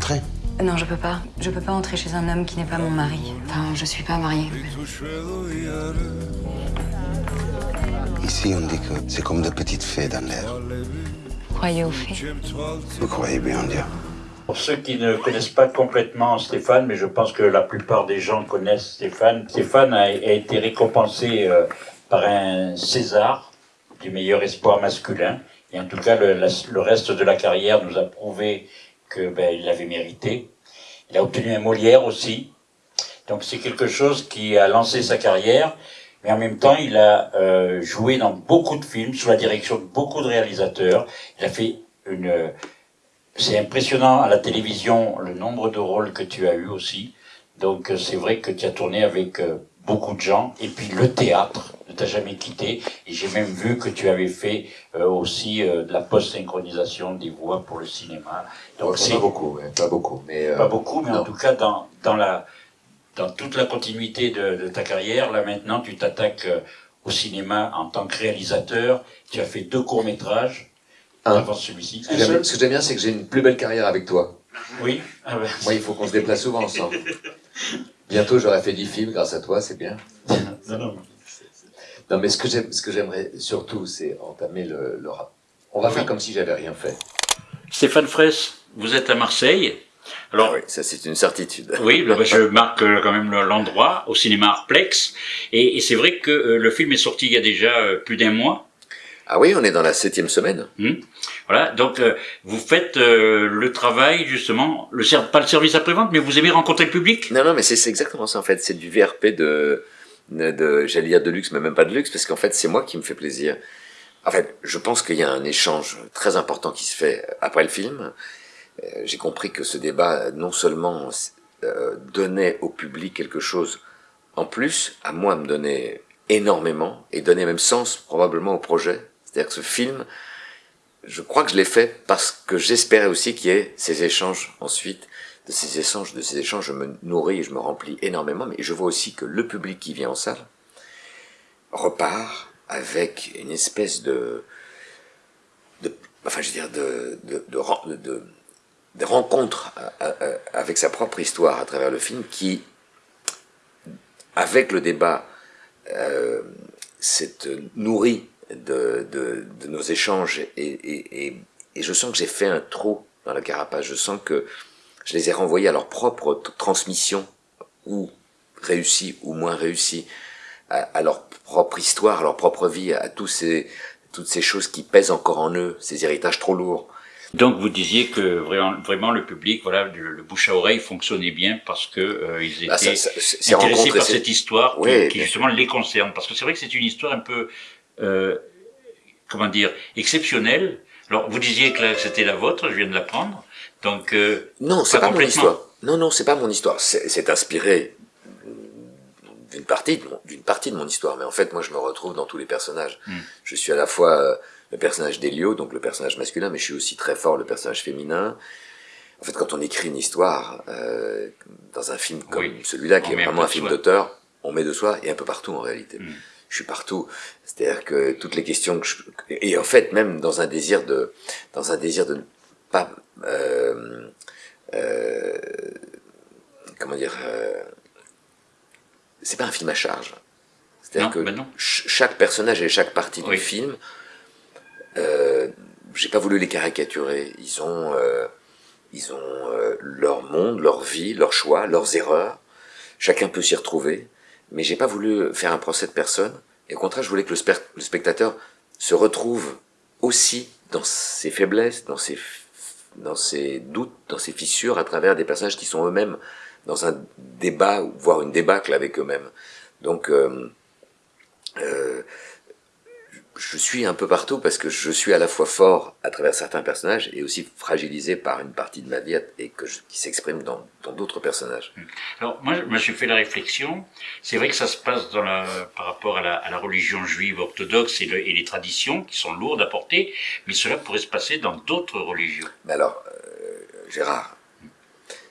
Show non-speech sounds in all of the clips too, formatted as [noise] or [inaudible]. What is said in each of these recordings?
Entrez. Non, je peux pas. Je peux pas entrer chez un homme qui n'est pas mon mari. Enfin, je suis pas mariée. Ici, on dit que c'est comme de petites fées dans l'air. Croyez aux fées. Vous croyez bien en Dieu Pour ceux qui ne connaissent pas complètement Stéphane, mais je pense que la plupart des gens connaissent Stéphane, Stéphane a, a été récompensé euh, par un César du meilleur espoir masculin. Et en tout cas, le, la- le reste de la carrière nous a prouvé que ben, il l'avait mérité. Il a obtenu un Molière aussi. Donc c'est quelque chose qui a lancé sa carrière. Mais en même temps, il a euh, joué dans beaucoup de films, sous la direction de beaucoup de réalisateurs. Il a fait une... euh, C'est impressionnant à la télévision le nombre de rôles que tu as eu aussi. Donc euh, c'est vrai que tu as tourné avec euh, beaucoup de gens. Et puis le théâtre ne t'a jamais quitté. Et j'ai même vu que tu avais fait euh, aussi euh, de la post-synchronisation des voix pour le cinéma. Donc c'est pas beaucoup, ouais, pas beaucoup. Mais, euh, pas beaucoup, mais en tout cas dans, dans la dans toute la continuité de, de ta carrière, là maintenant tu t'attaques au cinéma en tant que réalisateur. Tu as fait deux courts métrages Un. avant celui-ci. Ce que j'aime- bien, c'est que j'ai une plus belle carrière avec toi. Oui. Ah. Moi, il faut qu'on se déplace souvent ensemble. [laughs] Bientôt, j'aurai fait 10 films grâce à toi, c'est bien. Non, non. Non, mais ce que j'aimerais surtout, c'est entamer le, le rap. On va faire comme si j'avais rien fait. Stéphane Fraisse, vous êtes à Marseille. Alors, Ah oui, ça c'est une certitude. Oui, bah, je marque euh, quand même le- l'endroit au cinéma Arplex. Et, et c'est vrai que euh, le film est sorti il y a déjà euh, plus d'un mois. Ah oui, on est dans la septième semaine. Voilà, donc euh, vous faites euh, le travail justement, le pas le service après-vente, mais vous aimez rencontrer le public? Non, non, mais c'est c'est exactement ça en fait. C'est du VRP de, de, de- j'allais dire de luxe, mais même pas de luxe, parce qu'en fait, c'est moi qui me fais plaisir. En fait, je pense qu'il y a un échange très important qui se fait après le film. Euh, J'ai compris que ce débat, non seulement euh, donnait au public quelque chose en plus, à moi me donnait énormément, et donnait même sens probablement au projet. C'est-à-dire que ce film, je crois que je l'ai fait parce que j'espérais aussi qu'il y ait ces échanges ensuite. De ces échanges, de ces échanges, je me nourris et je me remplis énormément, mais je vois aussi que le public qui vient en salle repart avec une espèce de, de enfin, je veux dire, de, de, à- à- à- avec sa propre histoire à travers le film qui, avec le débat, euh, s'est nourri de, de, de nos échanges et, et, et, et je sens que j'ai fait un trou dans la carapace. Je sens que je les ai renvoyés à leur propre transmission, ou réussie ou moins réussie, à, à leur propre histoire, à leur propre vie, à tous ces, toutes ces choses qui pèsent encore en eux, ces héritages trop lourds. Donc vous disiez que vraiment, vraiment le public, voilà, le, le bouche à oreille fonctionnait bien parce que euh, ils étaient Ah, ça- ça- c'est- c'est intéressés par cette histoire qui- qui, justement les concerne. Parce que c'est vrai que c'est une histoire un peu, euh, comment dire, exceptionnelle. Alors vous disiez que c'était la vôtre, je viens de l'apprendre. Donc euh, Non, c'est Pas pas, mon histoire. Non, non, c'est pas mon histoire. C'est inspiré d'une partie, de mon- d'une partie de mon histoire. Mais en fait, moi, je me retrouve dans tous les personnages. Mm. Je suis à la fois euh, le personnage d'Elio, donc le personnage masculin, mais je suis aussi très fort le personnage féminin. En fait, quand on écrit une histoire euh, dans un film comme Oui. celui-là, qui On est vraiment un film d'auteur, on met de soi et un peu partout en réalité. Mm. Je suis partout. C'est-à-dire que toutes les questions que je... et en fait même dans un désir de dans un désir de ne pas euh, euh, comment dire euh, c'est pas un film à charge. C'est-à-dire que ben ch- chaque personnage et chaque partie Oui. du film, euh, j'ai pas voulu les caricaturer. Ils ont, euh, ils ont leur monde, leur vie, leurs choix, leurs erreurs. Chacun peut s'y retrouver, mais j'ai pas voulu faire un procès de personne. Et au contraire, je voulais que le, spectateur se retrouve aussi dans ses faiblesses, dans ses, dans ses doutes, dans ses fissures, à travers des personnages qui sont eux-mêmes dans un débat, voire une débâcle avec eux-mêmes. Donc, euh, euh, je suis un peu partout parce que je suis à la fois fort à travers certains personnages et aussi fragilisé par une partie de ma vie et que je- qui s'exprime dans d'autres personnages. Alors, moi, je me suis fait la réflexion. C'est vrai que ça se passe dans la, par rapport à la, à la religion juive orthodoxe et, le- et les traditions qui sont lourdes à porter, mais cela pourrait se passer dans d'autres religions. Mais alors, euh, Gérard,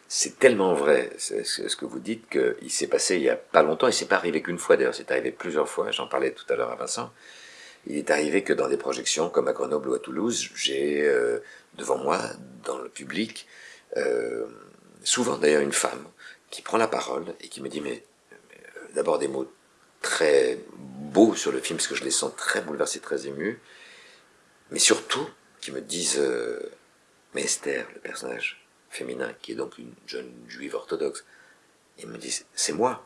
c'est tellement vrai ce, que vous dites qu'il s'est passé il y a pas longtemps, et c'est pas arrivé qu'une fois d'ailleurs, c'est arrivé plusieurs fois, j'en parlais tout à l'heure à Vincent. Il est arrivé que dans des projections comme à Grenoble ou à Toulouse, j'ai euh, devant moi, dans le public, euh, souvent d'ailleurs une femme, qui prend la parole et qui me dit, mais, euh, d'abord des mots très beaux sur le film, parce que je les sens très bouleversés, très émus, mais surtout qui me disent, mais Esther, le personnage féminin, qui est donc une jeune juive orthodoxe, ils me disent, c'est moi.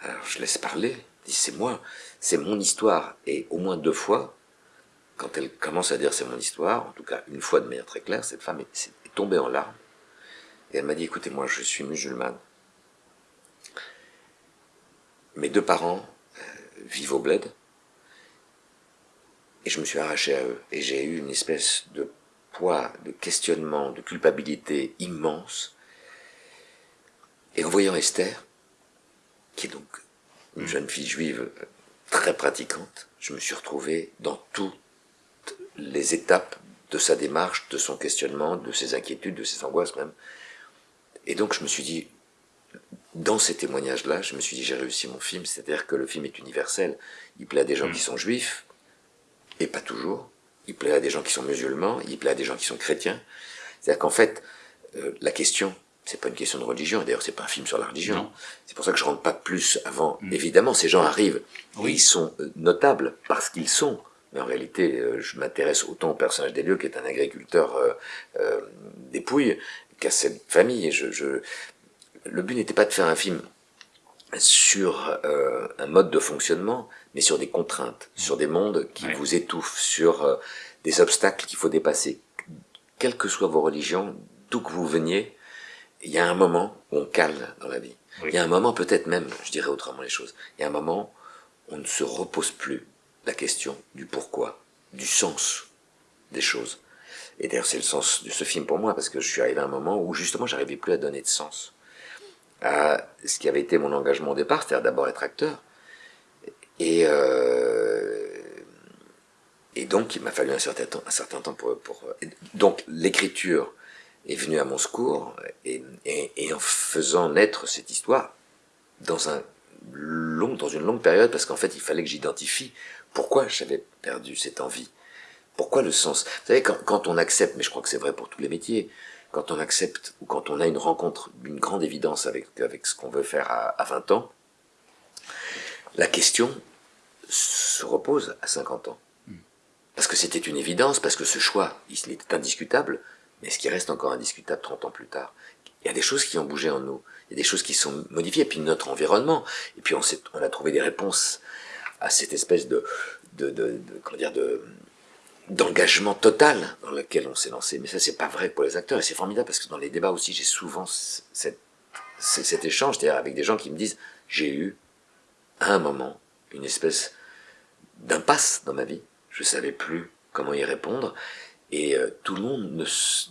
Alors je laisse parler, c'est moi, c'est mon histoire, et au moins deux fois, quand elle commence à dire c'est mon histoire, en tout cas une fois de manière très claire, cette femme est, tombée en larmes, et elle m'a dit, écoutez, moi je suis musulmane, mes deux parents euh, vivent au bled, et je me suis arraché à eux, et j'ai eu une espèce de poids, de questionnement, de culpabilité immense, et en voyant Esther, qui est donc une jeune fille juive très pratiquante, je me suis retrouvé dans toutes les étapes de sa démarche, de son questionnement, de ses inquiétudes, de ses angoisses même. Et donc je me suis dit, dans ces témoignages-là, je me suis dit, j'ai réussi mon film, c'est-à-dire que le film est universel. Il plaît à des gens qui sont juifs, et pas toujours. Il plaît à des gens qui sont musulmans, il plaît à des gens qui sont chrétiens. C'est-à-dire qu'en fait, euh, la question, c'est pas une question de religion, d'ailleurs c'est pas un film sur la religion. C'est pour ça que je rentre pas plus avant. Mm. Évidemment, ces gens arrivent, oui. et ils sont euh, notables parce qu'ils sont. Mais en réalité, euh, je m'intéresse autant au personnage des lieux, qui est un agriculteur euh, euh, dépouille, qu'à cette famille. Et je, je... Le but n'était pas de faire un film sur euh, un mode de fonctionnement, mais sur des contraintes, sur des mondes qui ouais. vous étouffent, sur euh, des obstacles qu'il faut dépasser. Quelles que soient vos religions, d'où que vous veniez, il y a un moment où on cale dans la vie. Oui. Il y a un moment, peut-être même, je dirais autrement les choses, il y a un moment où on ne se repose plus la question du pourquoi, du sens des choses. Et d'ailleurs, c'est le sens de ce film pour moi, parce que je suis arrivé à un moment où justement, j'arrivais plus à donner de sens à ce qui avait été mon engagement au départ, c'est-à-dire d'abord être acteur. Et, euh, et donc, il m'a fallu un certain temps, un certain temps pour... pour donc, l'écriture est venue à mon secours, et, et, et, en faisant naître cette histoire dans, un long, dans une longue période, parce qu'en fait, il fallait que j'identifie pourquoi j'avais perdu cette envie. Pourquoi le sens? Vous savez, quand, quand on accepte, mais je crois que c'est vrai pour tous les métiers, quand on accepte ou quand on a une rencontre d'une grande évidence avec, avec ce qu'on veut faire à, à 20 ans, la question se repose à 50 ans. Parce que c'était une évidence, parce que ce choix, il était indiscutable, mais ce qui reste encore indiscutable 30 ans plus tard? Il y a des choses qui ont bougé en nous, il y a des choses qui sont modifiées, et puis notre environnement, et puis on, a trouvé des réponses à cette espèce de, comment dire, de, d'engagement total dans lequel on s'est lancé. Mais ça, c'est pas vrai pour les acteurs. Et c'est formidable parce que dans les débats aussi, j'ai souvent cet échange, c'est-à-dire avec des gens qui me disent, j'ai eu, à un moment, une espèce d'impasse dans ma vie. Je savais plus comment y répondre. Et euh, tout le monde ne,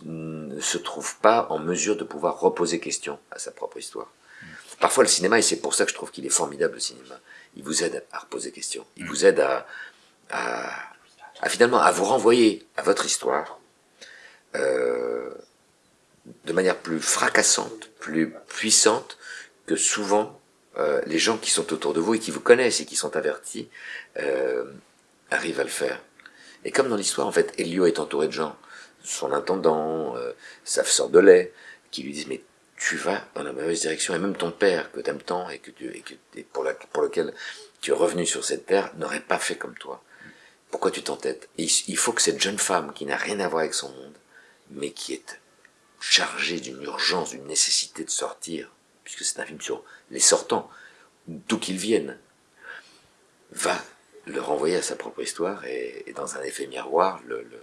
ne, se trouve pas en mesure de pouvoir reposer question à sa propre histoire. Parfois, le cinéma, et c'est pour ça que je trouve qu'il est formidable, le cinéma, il vous aide à reposer question. Il vous aide à, à à finalement à vous renvoyer à votre histoire euh, de manière plus fracassante, plus puissante que souvent euh, les gens qui sont autour de vous et qui vous connaissent et qui sont avertis arrivent à le faire. Et comme dans l'histoire, en fait, Elio est entouré de gens, son intendant, euh, sa sœur de lait, qui lui disent mais tu vas dans la mauvaise direction et même ton père que t'aimes tant et que tu et que et pour, la, pour lequel tu es revenu sur cette terre n'aurait pas fait comme toi. Pourquoi tu t'entêtes? Il faut que cette jeune femme qui n'a rien à voir avec son monde, mais qui est chargée d'une urgence, d'une nécessité de sortir, puisque c'est un film sur les sortants, d'où qu'ils viennent, va le renvoyer à sa propre histoire et, et dans un effet miroir le, le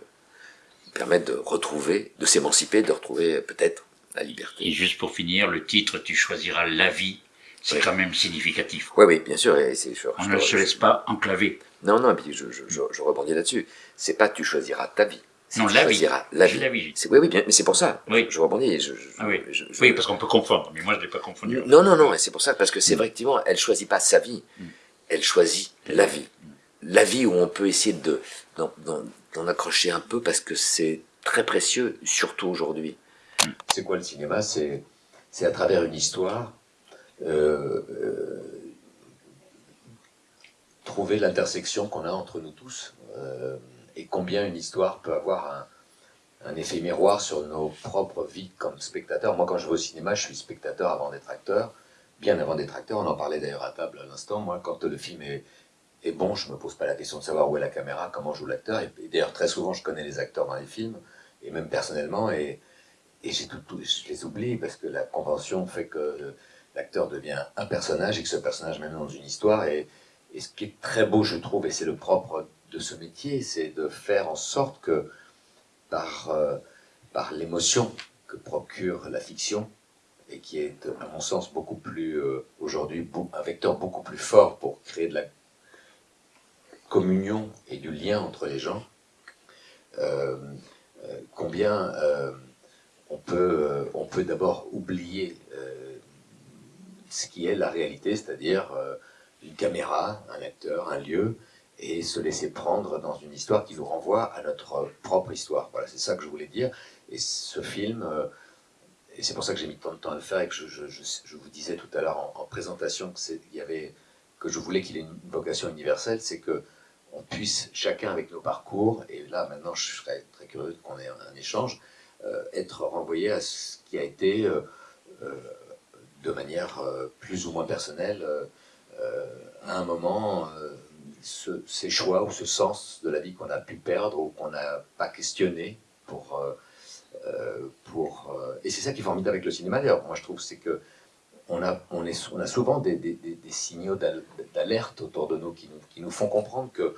permettre de retrouver, de s'émanciper, de retrouver peut-être la liberté. Et juste pour finir, le titre Tu choisiras la vie, c'est oui. quand même significatif. Oui, oui, bien sûr. Et je, On ne se laisse pas enclaver. Non, non, et puis je, je, je, je rebondis là-dessus. C'est pas tu choisiras ta vie. Non, la vie. la vie. La vie. Oui, oui, bien, mais c'est pour ça. Oui. Je rebondis. Je, ah oui. oui, parce qu'on peut confondre, mais moi je ne l'ai pas confondu. Non, non, non, et c'est pour ça, parce que c'est mm. effectivement, elle choisit pas sa vie, mm. elle choisit la vie. La vie où on peut essayer de d'en accrocher un peu, parce que c'est très précieux, surtout aujourd'hui. C'est quoi le cinéma? C'est à travers une histoire, euh, euh, trouver l'intersection qu'on a entre nous tous euh, et combien une histoire peut avoir un, un effet miroir sur nos propres vies comme spectateurs. Moi, quand je vais au cinéma, je suis spectateur avant d'être acteur, bien avant d'être acteur. On en parlait d'ailleurs à table à l'instant. Moi, quand le film est, est bon, je me pose pas la question de savoir où est la caméra, comment joue l'acteur. Et, et d'ailleurs, très souvent, je connais les acteurs dans les films, et même personnellement, et, et tout, tout- je les oublie parce que la convention fait que l'acteur devient un personnage et que ce personnage mène dans une histoire. Et, et ce qui est très beau, je trouve, et c'est le propre de ce métier, c'est de faire en sorte que par, euh, par l'émotion que procure la fiction, et qui est, à mon sens, beaucoup plus, euh, aujourd'hui, un vecteur beaucoup plus fort pour créer de la communion et du lien entre les gens, euh, euh, combien euh, on peut, on peut d'abord oublier ce qui est la réalité, c'est-à-dire une caméra, un acteur, un lieu, et se laisser prendre dans une histoire qui nous renvoie à notre propre histoire. Voilà, c'est ça que je voulais dire. Et ce film, et c'est pour ça que j'ai mis tant de temps à le faire et que je, je- je- vous disais tout à l'heure en, en présentation que, y avait, que je voulais qu'il ait une vocation universelle, c'est que on puisse, chacun avec nos parcours, et là maintenant je serais très curieux qu'on ait un, échange, euh, être renvoyé à ce qui a été euh, euh, de manière plus ou moins personnelle à un moment ce- ces choix ou ce sens de la vie qu'on a pu perdre ou qu'on n'a pas questionné pour, pour et c'est ça qui est formidable avec le cinéma d'ailleurs. Moi je trouve c'est que on a, on, a souvent des, signaux d'al- d'alerte autour de nous qui, nous font comprendre que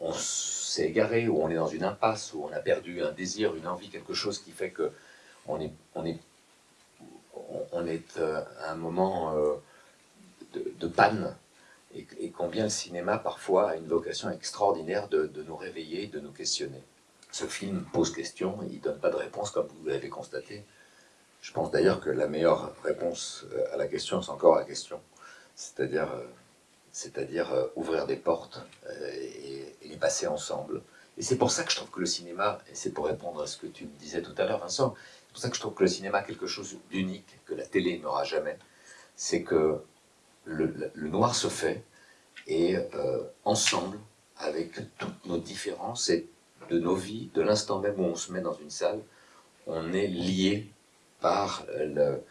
on s'est égaré ou on est dans une impasse ou on a perdu un désir, une envie, quelque chose qui fait que on est, on est, on- est euh, à un moment euh, de, panne et, et combien le cinéma parfois a une vocation extraordinaire de, de nous réveiller, de nous questionner. Ce film pose question, il ne donne pas de réponse comme vous l'avez constaté. Je pense d'ailleurs que la meilleure réponse euh, à la question, c'est encore la question. C'est-à-dire, euh, c'est-à-dire euh, ouvrir des portes et, les passer ensemble. Et c'est pour ça que je trouve que le cinéma, et c'est pour répondre à ce que tu me disais tout à l'heure, Vincent, c'est pour ça que je trouve que le cinéma a quelque chose d'unique, que la télé n'aura jamais. C'est que le, noir se fait, et ensemble, avec toutes nos différences et de nos vies, de l'instant même où on se met dans une salle, on est lié par le-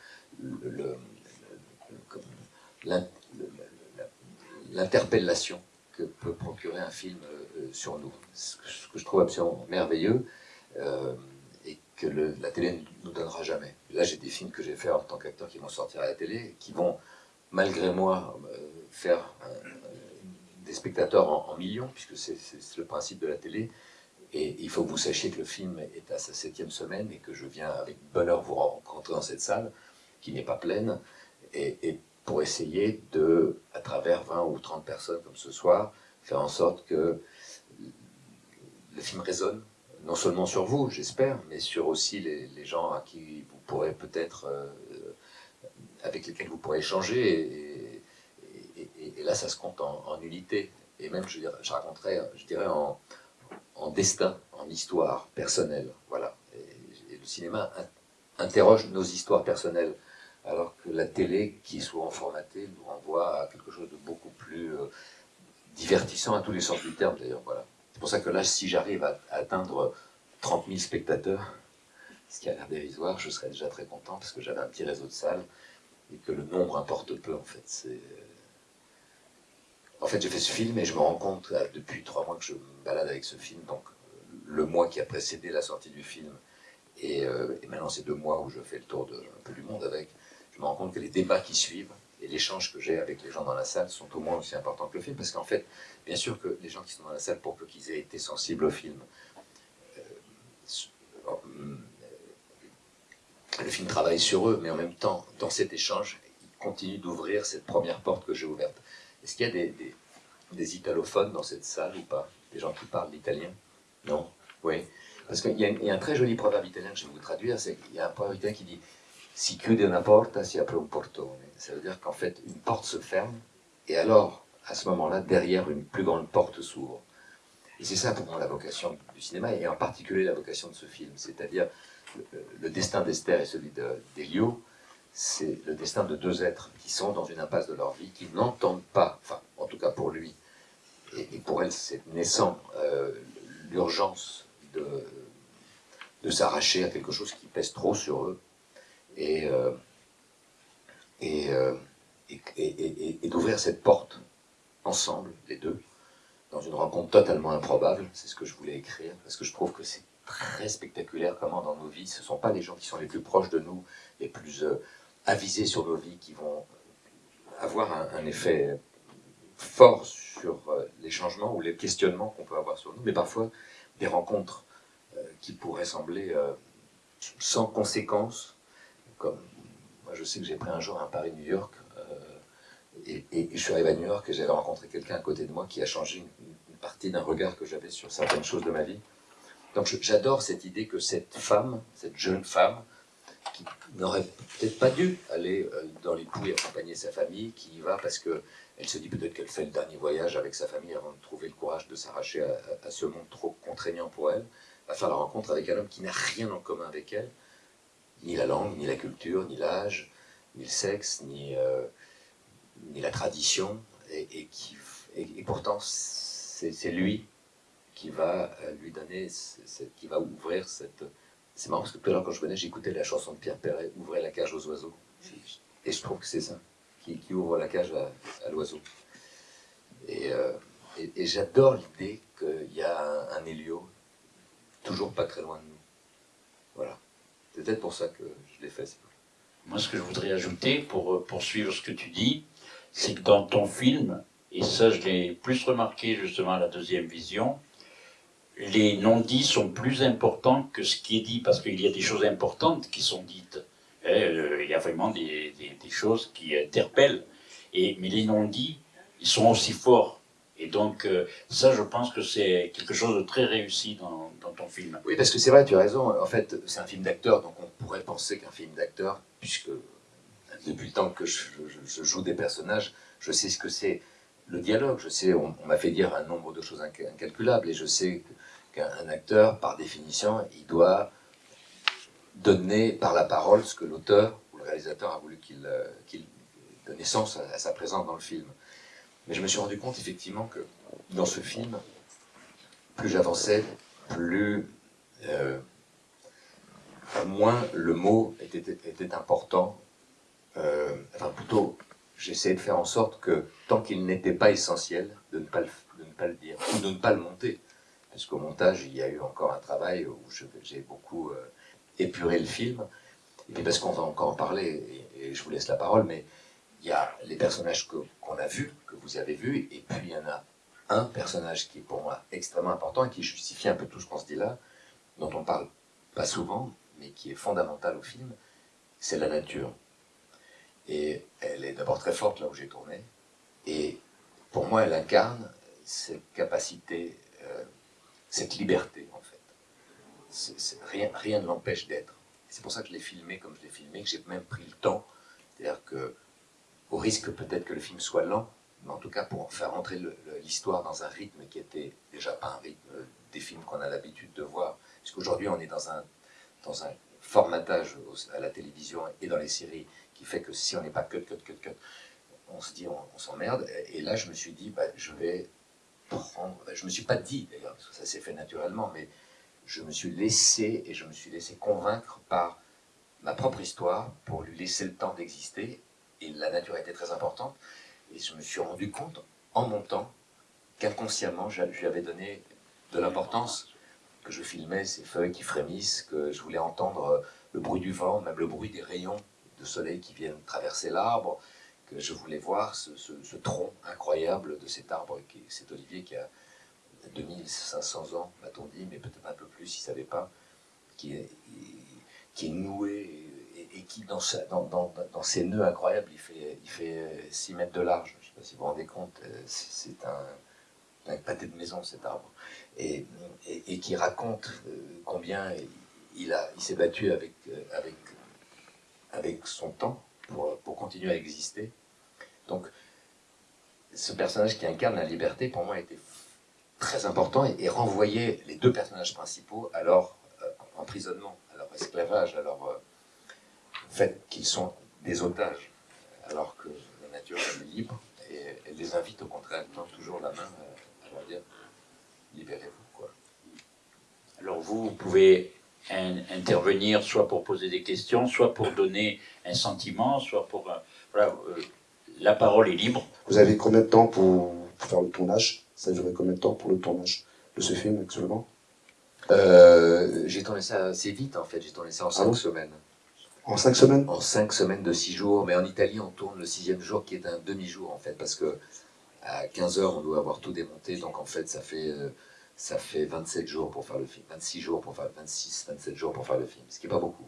l'interpellation que peut procurer un film euh, sur nous. Ce que, je trouve absolument merveilleux euh, et que la télé ne nous donnera jamais. Là, j'ai des films que j'ai faits en tant qu'acteur qui vont sortir à la télé qui vont, malgré moi, euh, faire euh, des spectateurs en, millions, puisque c'est le principe de la télé. Et il faut que vous sachiez que le film est à sa septième semaine et que je viens avec bonheur vous rencontrer dans cette salle qui n'est pas pleine et, pour essayer de, à travers 20 ou 30 personnes comme ce soir, faire en sorte que le film résonne, non seulement sur vous, j'espère, mais sur aussi les, gens à qui vous pourrez peut-être, euh, avec lesquels vous pourrez échanger. Et, là, ça se compte en, en. Et même, je, je raconterais, je dirais, en, en destin, en histoire personnelle. Voilà. Et, le cinéma in- interroge nos histoires personnelles, alors que la télé, qui est souvent formatée, nous renvoie à quelque chose de beaucoup plus euh, divertissant à tous les sens du terme, d'ailleurs. Voilà. C'est pour ça que là, si j'arrive à, atteindre 30 000 spectateurs, [laughs] ce qui a l'air dérisoire, je serais déjà très content parce que j'avais un petit réseau de salles et que le nombre importe peu en fait. Euh, en fait, j'ai fait ce film et je me rends compte depuis trois mois que je me balade avec ce film, donc euh, le mois qui a précédé la sortie du film et, euh, et maintenant ces deux mois où je fais le tour de un peu du monde avec, je me rends compte que les débats qui suivent et l'échange que j'ai avec les gens dans la salle sont au moins aussi importants que le film, parce qu'en fait, bien sûr que les gens qui sont dans la salle, pour peu qu'ils aient été sensibles au film, euh, le film travaille sur eux, mais en même temps, dans cet échange, il continue d'ouvrir cette première porte que j'ai ouverte. Est-ce qu'il y a des, italophones dans cette salle ou pas? Des gens qui parlent l'italien? Non? Oui. Parce qu'il y, a- un très joli proverbe italien que je vais vous traduire, c'est qu'il y a un proverbe italien qui dit Si chiude una porta, si apre un portone. Ça veut dire qu'en fait, une porte se ferme, et alors, à ce moment-là, derrière, une plus grande porte s'ouvre. Et c'est ça pour moi la vocation du cinéma, et en particulier la vocation de ce film, c'est-à-dire le, le destin d'Esther et celui de- d'Elio, c'est le destin de deux êtres qui sont dans une impasse de leur vie, qui n'entendent pas, en tout cas pour lui, et, pour elle, c'est naissant, euh, l'urgence de, de s'arracher à quelque chose qui pèse trop sur eux et, euh, euh, d'ouvrir cette porte ensemble, les deux, dans une rencontre totalement improbable. C'est ce que je voulais écrire, parce que je trouve que c'est très spectaculaire comment dans nos vies, ce ne sont pas les gens qui sont les plus proches de nous, les plus euh, avisés sur nos vies, qui vont avoir un, effet fort sur euh, les changements ou les questionnements qu'on peut avoir sur nous, mais parfois des rencontres euh, qui pourraient sembler euh, sans conséquence, comme moi je sais que j'ai pris un jour un Paris-New York, et, je suis arrivé à New York et j'avais rencontré quelqu'un à côté de moi qui a changé une, partie d'un regard que j'avais sur certaines choses de ma vie. Donc j'adore cette idée que cette femme, cette jeune femme, qui n'aurait peut-être pas dû aller euh, dans les pouilles accompagner sa famille, qui y va parce que elle se dit peut-être qu'elle fait le dernier voyage avec sa famille avant de trouver le courage de s'arracher à, à- à ce monde trop contraignant pour elle, va faire la rencontre avec un homme qui n'a rien en commun avec elle, ni la langue, ni la culture, ni l'âge, ni le sexe, ni, euh, ni la tradition, et, et qui, et, et pourtant c'est lui qui va euh, lui donner, qui va ouvrir cette... C'est marrant parce que tout à l'heure quand je venais, j'écoutais la chanson de Pierre Perret, Ouvrez la cage aux oiseaux. Et je trouve que c'est ça, qui, ouvre la cage à, l'oiseau. Et, euh, et, j'adore l'idée qu'il y a un, un toujours pas très loin de nous. Voilà. C'est peut-être pour ça que je l'ai fait. Moi, ce que je voudrais ajouter pour euh, poursuivre ce que tu dis, c'est que dans ton film, et ça je l'ai plus remarqué justement à la deuxième vision, les non-dits sont plus importants que ce qui est dit, parce qu'il y a des choses importantes qui sont dites. Eh, euh, il y a vraiment des, choses qui interpellent. Et, mais les non-dits, ils sont aussi forts. Et donc, euh, ça, je pense que c'est quelque chose de très réussi dans, ton film. Oui, parce que c'est vrai, tu as raison. En fait, c'est un film d'acteur, donc on pourrait penser qu'un film d'acteur, puisque depuis le temps que je joue des personnages, je sais ce que c'est le dialogue. Je sais, on, m'a fait dire un nombre de choses inca- incalculables, et je sais qu'un un acteur, par définition, il doit donner par la parole ce que l'auteur ou le réalisateur a voulu qu'il euh, qu'il donne naissance à, sa présence dans le film. Mais je me suis rendu compte effectivement que dans ce film, plus j'avançais, plus euh, moins le mot était, était important. Euh, enfin, plutôt, j'essayais de faire en sorte que, tant qu'il n'était pas essentiel, de ne pas, le, de ne pas le dire, ou de ne pas le monter. Parce qu'au montage, il y a eu encore un travail où j'ai beaucoup euh, épuré le film. Et puis parce qu'on va encore en parler, et, je vous laisse la parole, mais il y a les personnages qu'on a vus, que vous avez vus, et puis il y en a un personnage qui est pour moi extrêmement important et qui justifie un peu tout ce qu'on se dit là, dont on parle pas souvent, mais qui est fondamental au film, c'est la nature. Et elle est d'abord très forte là où j'ai tourné, et pour moi elle incarne cette capacité, euh, cette liberté en fait. Rien, rien ne l'empêche d'être. C'est pour ça que je l'ai filmé comme je l'ai filmé, que j'ai même pris le temps. C'est-à-dire que, au risque peut-être que le film soit lent, mais en tout cas pour faire entrer le- le- l'histoire dans un rythme qui était déjà pas un rythme des films qu'on a l'habitude de voir. Parce qu'aujourd'hui on est dans un, dans un formatage à la télévision et dans les séries qui fait que si on n'est pas cut, cut, cut, cut, on se dit on, s'emmerde. Et, là je me suis dit, bah, je vais prendre. Je me suis pas dit d'ailleurs, parce que ça s'est fait naturellement, mais je me suis laissé et je me suis laissé convaincre par ma propre histoire pour lui laisser le temps d'exister. Et la nature était très importante. Et je me suis rendu compte en montant qu'inconsciemment, je je lui avais donné de l'importance, que je filmais ces feuilles qui frémissent, que je voulais entendre euh, le bruit du vent, même le bruit des rayons de soleil qui viennent traverser l'arbre, que je voulais voir ce, ce- tronc incroyable de cet arbre, qui, cet olivier qui a 2500 ans, m'a-t-on dit, mais peut-être un peu plus, il ne savait pas, qui est, noué et, qui, dans, sa- dans, dans, dans ses nœuds incroyables, il fait, il fait 6 mètres de large. Je ne sais pas si vous vous rendez compte, euh, c'est un, pâté de maison cet arbre. Et, et, qui raconte euh, combien il, a- il s'est battu avec, euh, avec, avec son temps pour, pour continuer à exister. Donc, ce personnage qui incarne la liberté, pour moi, était très important et, renvoyait les deux personnages principaux à leur euh, emprisonnement, à leur esclavage, à leur euh, fait qu'ils sont des otages, alors que la nature est libre et elle les invite au contraire, elle tend toujours la main à, à leur dire libérez-vous. Quoi. Alors vous, vous pouvez intervenir, soit pour poser des questions, soit pour donner un sentiment, soit pour... euh, voilà, euh, la parole est libre. Vous avez combien de temps pour, pour faire le tournage? Ça a duré combien de temps pour le tournage de ce film actuellement? Euh, j'ai tourné ça assez vite en fait, j'ai tourné ça en cinq bon? semaines. En cinq semaines? En cinq semaines de six jours, mais en Italie on tourne le sixième jour qui est un demi-jour en fait, parce que à 15 heures on doit avoir tout démonté, donc en fait ça fait, euh, ça fait 27 jours pour faire le film, 26 jours pour faire, 26, 27 jours pour faire le film, ce qui est pas beaucoup.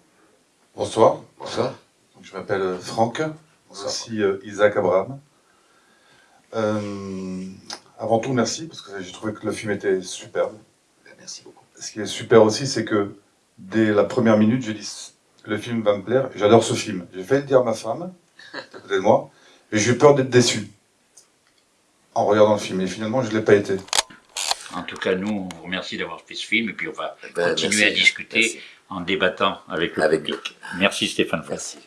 Bonsoir, Bonsoir. je m'appelle euh, Franck, Bonsoir. aussi euh, Isaac Abraham. Euh, avant tout, merci, parce que j'ai trouvé que le film était superbe. Ben, Merci beaucoup. Ce qui est super aussi, c'est que dès la première minute, j'ai dit le film va me plaire, j'adore ce film. J'ai fait le dire à ma femme, à côté de moi, et j'ai eu peur d'être déçu en regardant le film, et finalement, je ne l'ai pas été. En tout cas, nous, on vous remercie d'avoir fait ce film et puis on va Ben, continuer merci. à discuter Merci. en débattant avec le Avec public. Merci Stéphane. Merci.